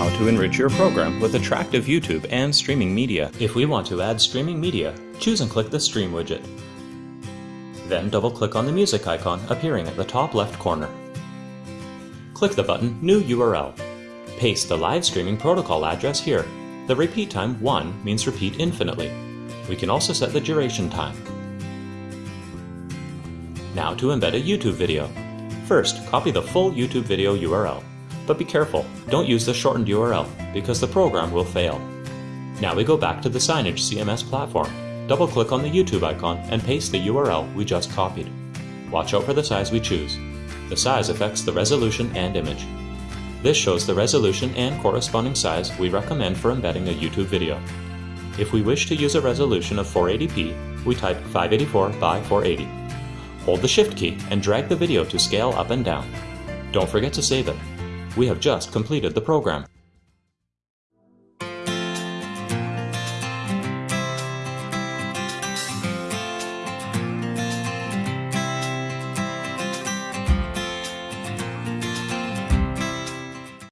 want to enrich your program with attractive YouTube and streaming media. If we want to add streaming media, choose and click the Stream widget. Then double-click on the music icon appearing at the top left corner. Click the button New URL. Paste the live streaming protocol address here. The repeat time 1 means repeat infinitely. We can also set the duration time. Now to embed a YouTube video. First, copy the full YouTube video URL. But be careful, don't use the shortened URL, because the program will fail. Now we go back to the Signage CMS platform. Double-click on the YouTube icon and paste the URL we just copied. Watch out for the size we choose. The size affects the resolution and image. This shows the resolution and corresponding size we recommend for embedding a YouTube video. If we wish to use a resolution of 480p, we type 584 by 480. Hold the Shift key and drag the video to scale up and down. Don't forget to save it. We have just completed the program.